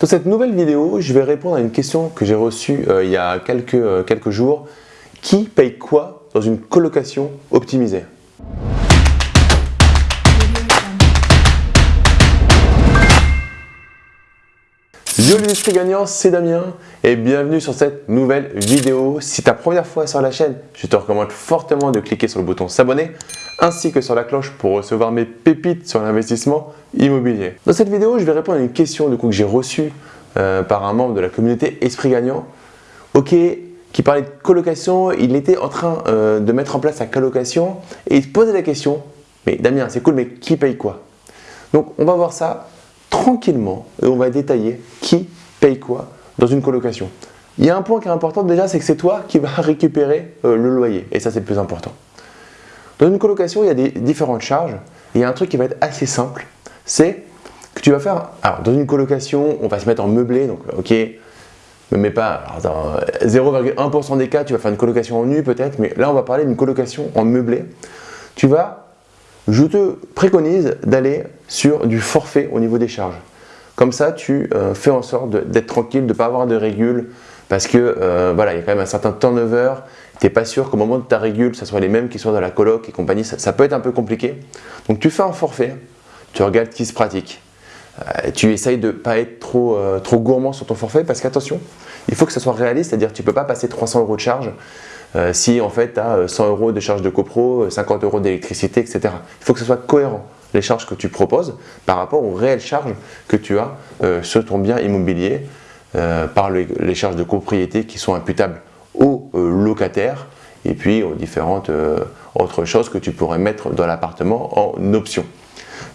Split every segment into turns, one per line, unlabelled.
Dans cette nouvelle vidéo, je vais répondre à une question que j'ai reçue euh, il y a quelques, euh, quelques jours. Qui paye quoi dans une colocation optimisée? Yo les gagnants, c'est Damien et bienvenue sur cette nouvelle vidéo. Si ta première fois sur la chaîne, je te recommande fortement de cliquer sur le bouton s'abonner ainsi que sur la cloche pour recevoir mes pépites sur l'investissement immobilier. Dans cette vidéo, je vais répondre à une question que j'ai reçue euh, par un membre de la communauté Esprit Gagnant. Ok, qui parlait de colocation, il était en train euh, de mettre en place sa colocation et il se posait la question, mais Damien, c'est cool, mais qui paye quoi? Donc on va voir ça tranquillement et on va détailler qui paye quoi dans une colocation. Il y a un point qui est important déjà, c'est que c'est toi qui vas récupérer euh, le loyer et ça c'est le plus important. Dans une colocation, il y a des différentes charges. il y a un truc qui va être assez simple, c'est que tu vas faire, alors dans une colocation, on va se mettre en meublé, donc ok, ne mets pas, 0,1% des cas, tu vas faire une colocation en nu peut-être, mais là on va parler d'une colocation en meublé. Tu vas, je te préconise d'aller sur du forfait au niveau des charges. Comme ça, tu euh, fais en sorte d'être tranquille, de ne pas avoir de régule, parce que euh, voilà, il y a quand même un certain turnover, tu n'es pas sûr qu'au moment de ta régule, ce soit les mêmes qui soient dans la coloc et compagnie, ça, peut être un peu compliqué. Donc tu fais un forfait, tu regardes qui se pratique. Euh, tu essayes de ne pas être trop, euh, trop gourmand sur ton forfait parce qu'attention, il faut que ça soit réaliste, c'est-à-dire tu ne peux pas passer 300 euros de charge euh, si en fait tu as 100 euros de charge de copro, 50 euros d'électricité, etc. Il faut que ce soit cohérent les charges que tu proposes par rapport aux réelles charges que tu as sur ton bien immobilier par les charges de copropriété qui sont imputables aux euh, locataires et puis aux différentes euh, autres choses que tu pourrais mettre dans l'appartement en option.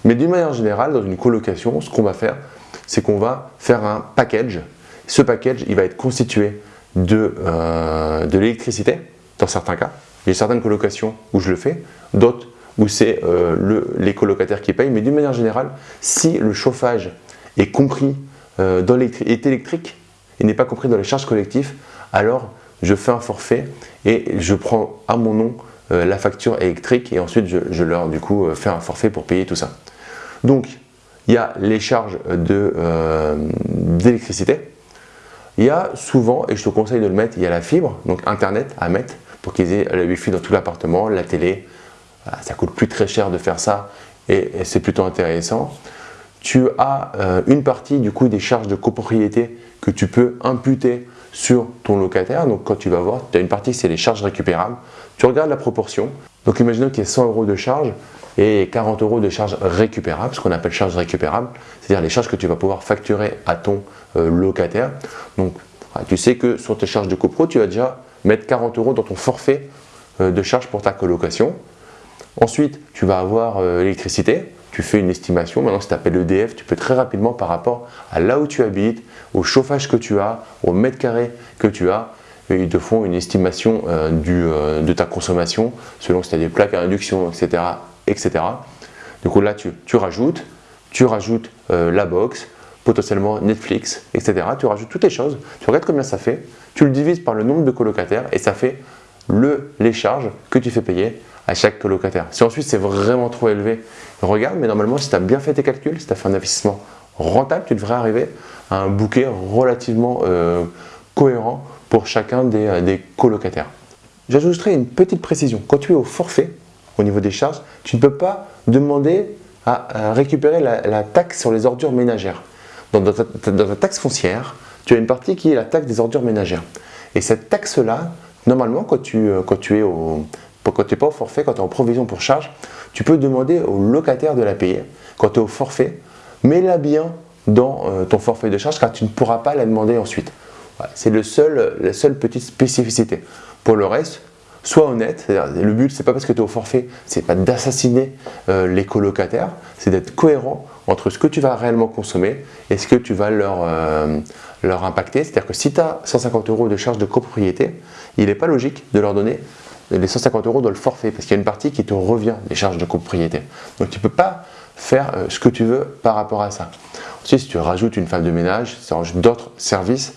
Mais d'une manière générale, dans une colocation, ce qu'on va faire, c'est qu'on va faire un package. Ce package, il va être constitué de, euh, de l'électricité, dans certains cas. Il y a certaines colocations où je le fais, d'autres où c'est les colocataires qui payent. Mais d'une manière générale, si le chauffage est compris dans est électrique et n'est pas compris dans les charges collectives, alors je fais un forfait et je prends à mon nom euh, la facture électrique et ensuite je, leur du coup euh, fais un forfait pour payer tout ça. Donc il y a les charges euh, d'électricité, il y a souvent, et je te conseille de le mettre, il y a la fibre, donc internet à mettre pour qu'ils aient le wifi dans tout l'appartement, la télé, ça coûte plus très cher de faire ça et, et c'est plutôt intéressant. Tu as une partie du coup des charges de copropriété que tu peux imputer sur ton locataire. Donc quand tu vas voir, tu as une partie c'est les charges récupérables. Tu regardes la proportion. Donc imaginons qu'il y ait 100 euros de charges et 40 euros de charges récupérables, ce qu'on appelle charges récupérables, c'est-à-dire les charges que tu vas pouvoir facturer à ton euh, locataire. Donc tu sais que sur tes charges de copro, tu vas déjà mettre 40 euros dans ton forfait euh, de charges pour ta colocation. Ensuite, tu vas avoir euh, l'électricité, tu fais une estimation. Maintenant, si tu appelles EDF, tu peux très rapidement par rapport à là où tu habites, au chauffage que tu as, au mètre carré que tu as, ils te font une estimation euh, euh, de ta consommation selon si tu as des plaques à induction, etc. etc. Du coup, là, tu, rajoutes, tu rajoutes euh, la box, potentiellement Netflix, etc. Tu rajoutes toutes les choses, tu regardes combien ça fait, tu le divises par le nombre de colocataires et ça fait le, les charges que tu fais payer à chaque colocataire. Si ensuite c'est vraiment trop élevé, regarde, mais normalement si tu as bien fait tes calculs, si tu as fait un investissement rentable, tu devrais arriver à un bouquet relativement euh, cohérent pour chacun des, euh, des colocataires. J'ajouterai une petite précision. Quand tu es au forfait, au niveau des charges, tu ne peux pas demander à, récupérer la, taxe sur les ordures ménagères. dans, ta, taxe foncière, tu as une partie qui est la taxe des ordures ménagères. Et cette taxe-là, normalement, quand tu, euh, quand tu es au, quand tu n'es pas au forfait, quand tu es en provision pour charge, tu peux demander au locataire de la payer. Quand tu es au forfait, mets-la bien dans euh, ton forfait de charge car tu ne pourras pas la demander ensuite. c'est la seule petite spécificité. Pour le reste, sois honnête. Le but, c'est pas parce que tu es au forfait, c'est pas d'assassiner euh, les colocataires, c'est d'être cohérent entre ce que tu vas réellement consommer et ce que tu vas leur, euh, leur impacter. C'est-à-dire que si tu as 150 euros de charge de copropriété, il n'est pas logique de leur donner les 150 euros dans le forfait, parce qu'il y a une partie qui te revient des charges de copropriété. Donc tu ne peux pas faire euh, ce que tu veux par rapport à ça. Ensuite, si tu rajoutes une femme de ménage, si tu rajoutes d'autres services,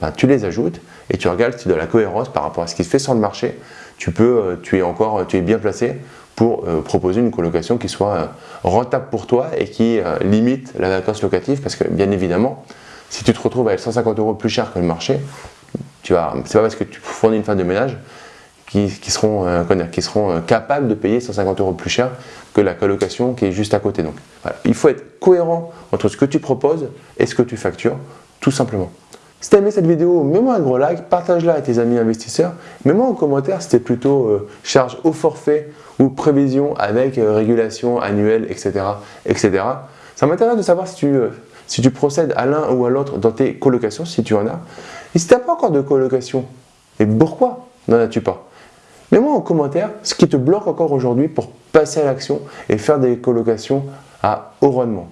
ben, tu les ajoutes et tu regardes si de la cohérence par rapport à ce qui se fait sur le marché, tu, peux, euh, tu, es, encore, tu bien placé pour euh, proposer une colocation qui soit rentable pour toi et qui limite la vacance locative parce que bien évidemment, si tu te retrouves à être 150 euros plus cher que le marché, tu vas, c'est pas parce que tu fournis une femme de ménage qui, seront, euh, qui seront euh, capables de payer 150 euros plus cher que la colocation qui est juste à côté. Donc, il faut être cohérent entre ce que tu proposes et ce que tu factures, tout simplement. Si tu as aimé cette vidéo, mets-moi un gros like, partage-la à tes amis investisseurs. Mets-moi en commentaire si c'était plutôt euh, charge au forfait ou prévision avec régulation annuelle, etc. etc. Ça m'intéresse de savoir si tu, si tu procèdes à l'un ou à l'autre dans tes colocations, si tu en as. Et si tu n'as pas encore de colocation, et pourquoi n'en as-tu pas? Mets-moi en commentaire ce qui te bloque encore aujourd'hui pour passer à l'action et faire des colocations à haut rendement.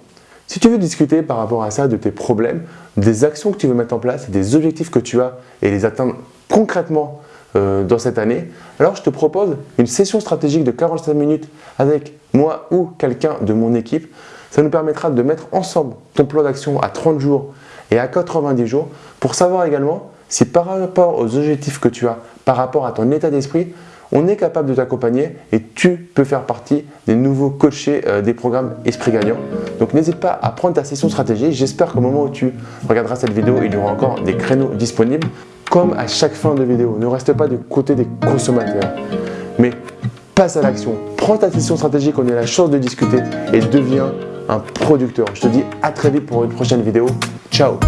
Si tu veux discuter par rapport à ça, de tes problèmes, des actions que tu veux mettre en place, des objectifs que tu as et les atteindre concrètement euh, dans cette année, alors je te propose une session stratégique de 45 minutes avec moi ou quelqu'un de mon équipe. Ça nous permettra de mettre ensemble ton plan d'action à 30 jours et à 90 jours pour savoir également si par rapport aux objectifs que tu as, par rapport à ton état d'esprit, on est capable de t'accompagner et tu peux faire partie des nouveaux coachés euh, des programmes Esprit Gagnant. Donc n'hésite pas à prendre ta session stratégie. J'espère qu'au moment où tu regarderas cette vidéo, il y aura encore des créneaux disponibles. Comme à chaque fin de vidéo, ne reste pas du côté des consommateurs, mais passe à l'action. Prends ta session stratégique, on a la chance de discuter et deviens un producteur. Je te dis à très vite pour une prochaine vidéo. Ciao